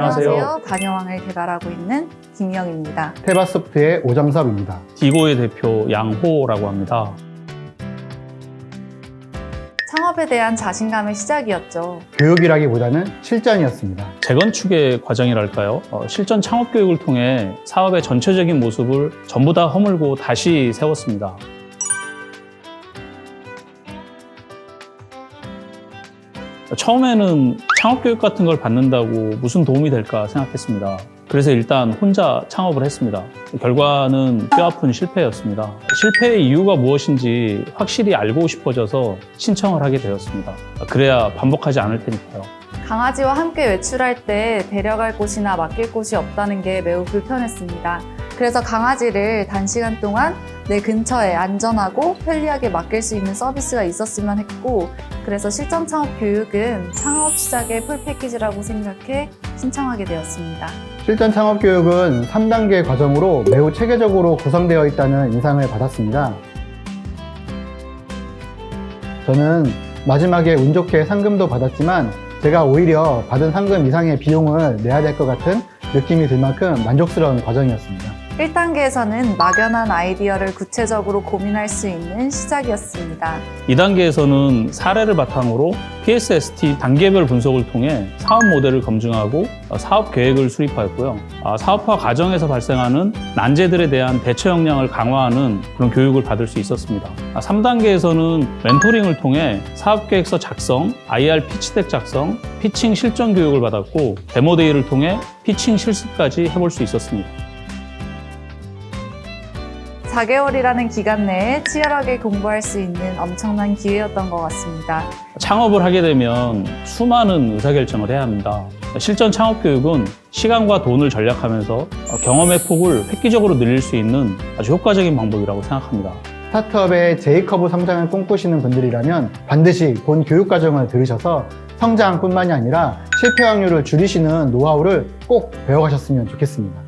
안녕하세요. 반여왕을 개발하고 있는 김영입니다. 테바소프트의 오정섭입니다. 디고의 대표 양호라고 합니다. 창업에 대한 자신감의 시작이었죠. 교육이라기보다는 실전이었습니다. 재건축의 과정이랄까요? 어, 실전 창업 교육을 통해 사업의 전체적인 모습을 전부 다 허물고 다시 세웠습니다. 처음에는 창업 교육 같은 걸 받는다고 무슨 도움이 될까 생각했습니다. 그래서 일단 혼자 창업을 했습니다. 결과는 뼈아픈 실패였습니다. 실패의 이유가 무엇인지 확실히 알고 싶어져서 신청을 하게 되었습니다. 그래야 반복하지 않을 테니까요. 강아지와 함께 외출할 때 데려갈 곳이나 맡길 곳이 없다는 게 매우 불편했습니다. 그래서 강아지를 단시간 동안 내 근처에 안전하고 편리하게 맡길 수 있는 서비스가 있었으면 했고 그래서 실전 창업 교육은 창업 시작의 풀 패키지라고 생각해 신청하게 되었습니다. 실전 창업 교육은 3단계 과정으로 매우 체계적으로 구성되어 있다는 인상을 받았습니다. 저는 마지막에 운 좋게 상금도 받았지만 제가 오히려 받은 상금 이상의 비용을 내야 될 것 같은 느낌이 들 만큼 만족스러운 과정이었습니다. 1단계에서는 막연한 아이디어를 구체적으로 고민할 수 있는 시작이었습니다. 2단계에서는 사례를 바탕으로 PSST 단계별 분석을 통해 사업 모델을 검증하고 사업 계획을 수립하였고요. 아, 사업화 과정에서 발생하는 난제들에 대한 대처 역량을 강화하는 그런 교육을 받을 수 있었습니다. 3단계에서는 멘토링을 통해 사업 계획서 작성, IR 피치덱 작성, 피칭 실전 교육을 받았고 데모데이를 통해 피칭 실습까지 해볼 수 있었습니다. 4개월이라는 기간 내에 치열하게 공부할 수 있는 엄청난 기회였던 것 같습니다. 창업을 하게 되면 수많은 의사결정을 해야 합니다. 실전 창업 교육은 시간과 돈을 절약하면서 경험의 폭을 획기적으로 늘릴 수 있는 아주 효과적인 방법이라고 생각합니다. 스타트업의 J커브 성장을 꿈꾸시는 분들이라면 반드시 본 교육 과정을 들으셔서 성장뿐만이 아니라 실패 확률을 줄이시는 노하우를 꼭 배워가셨으면 좋겠습니다.